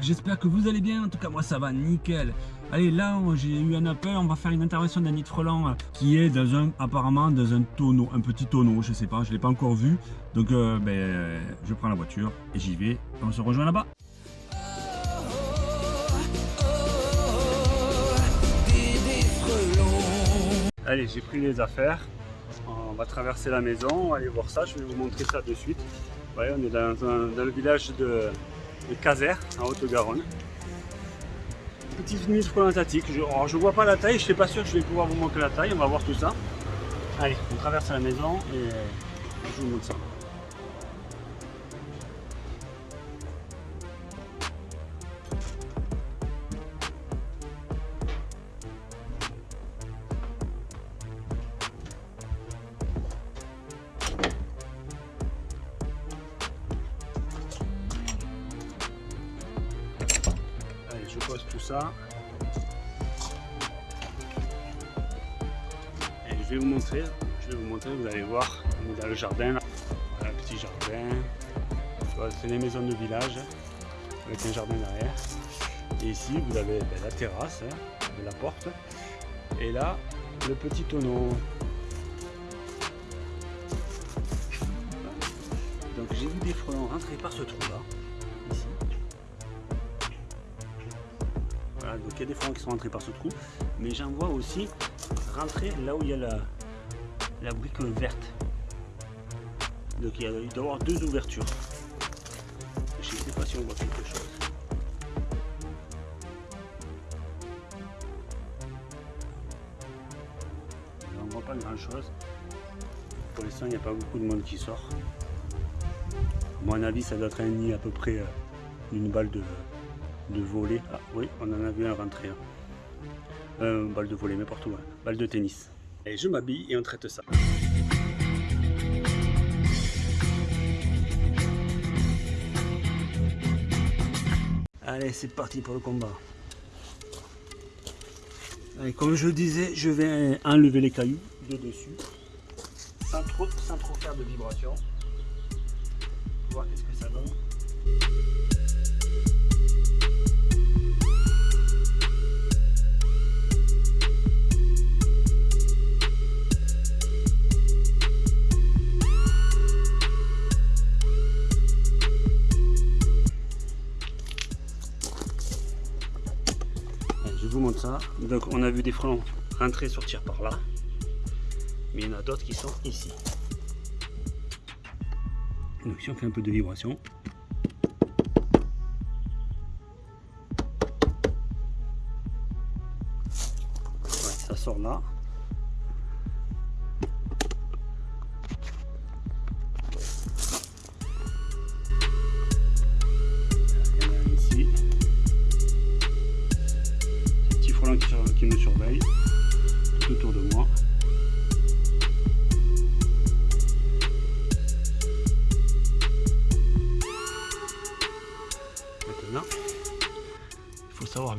j'espère que vous allez bien. En tout cas, moi ça va nickel. Allez, là j'ai eu un appel, on va faire une intervention d'Annie Freland euh, qui est dans un, apparemment dans un tonneau, un petit tonneau, je sais pas, je l'ai pas encore vu. Donc ben, je prends la voiture et j'y vais. On se rejoint là-bas. Allez, j'ai pris les affaires. On va traverser la maison, on va aller voir ça. Je vais vous montrer ça de suite. Voyez, on est dans, le village de, de Caser, en Haute-Garonne. Petite mise plantatique. Je, je vois pas la taille, je suis pas sûr que je vais pouvoir vous montrer la taille. On va voir tout ça. Allez, on traverse la maison et je vous montre ça. Et je vais vous montrer, je vais vous montrer, vous allez voir, on est dans le jardin, voilà, petit jardin. C'est les maisons de village avec un jardin derrière. Et ici, vous avez ben, la terrasse hein, de la porte. Et là, le petit tonneau. Donc j'ai vu des frelons rentrer par ce trou là. Donc il y a des frelons qui sont rentrés par ce trou, mais j'en vois aussi rentrer là où il y a la, la brique verte. Donc il, y a, doit y avoir deux ouvertures. Je ne sais pas si on voit quelque chose. On ne voit pas grand chose. Pour l'instant, il n'y a pas beaucoup de monde qui sort. À mon avis, ça doit être un nid à peu près euh, une balle de, de voler. Ah oui, on en a vu un rentrer. Hein. Euh, balle de voler, n'importe où. Hein. Balle de tennis. Et je m'habille et on traite ça. Allez, c'est parti pour le combat. Comme je disais, je vais enlever les cailloux de dessus, sans trop, sans trop faire de vibration. Voir ça. Donc on a vu des frelons rentrer, sortir par là. Mais il y en a d'autres qui sont ici. Donc si on fait un peu de vibration. ça sort là.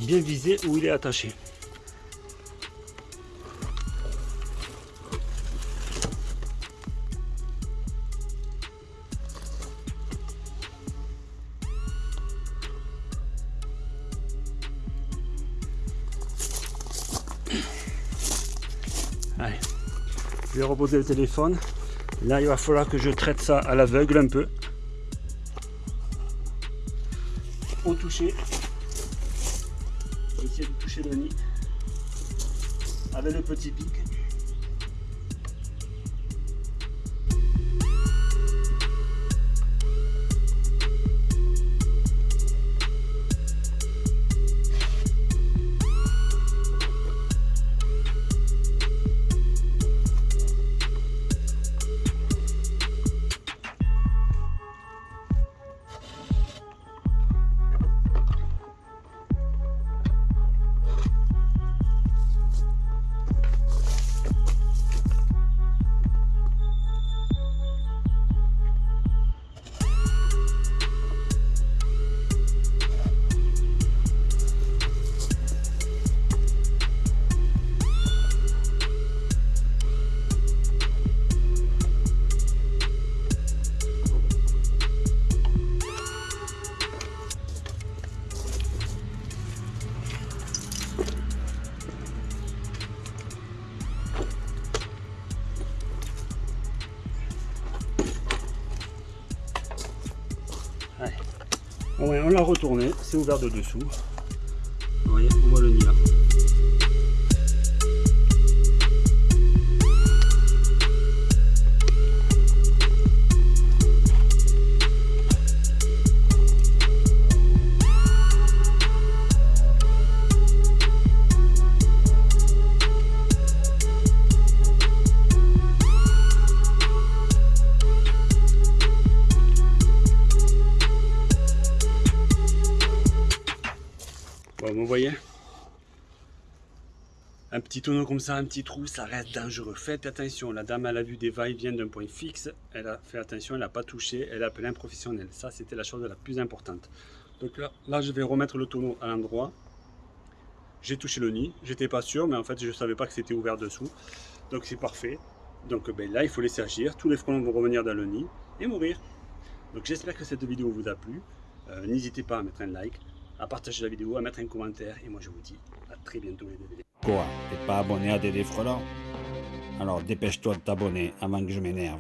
Bien viser où il est attaché. je vais reposer le téléphone. Là, il va falloir que je traite ça à l'aveugle un peu. Au toucher. Avec le petit pic. On l'a retourné, c'est ouvert de dessous. Vous voyez, on voit le nid là. Bon, vous voyez? Un petit tonneau comme ça, un petit trou, ça reste dangereux. Faites attention, la dame, elle a vu des va-et-vient d'un point fixe. Elle a fait attention, elle n'a pas touché, elle a appelé un professionnel. Ça, c'était la chose la plus importante. Donc là, là, je vais remettre le tonneau à l'endroit. J'ai touché le nid, j'étais pas sûr, mais en fait, je ne savais pas que c'était ouvert dessous. Donc c'est parfait. Donc ben, là, il faut laisser agir. Tous les frelons vont revenir dans le nid et mourir. Donc j'espère que cette vidéo vous a plu. Euh, N'hésitez pas à mettre un like, à partager la vidéo, à mettre un commentaire. Et moi, je vous dis à très bientôt les DVD. Quoi T'es pas abonné à Dédé Frelant Alors dépêche-toi de t'abonner avant que je m'énerve.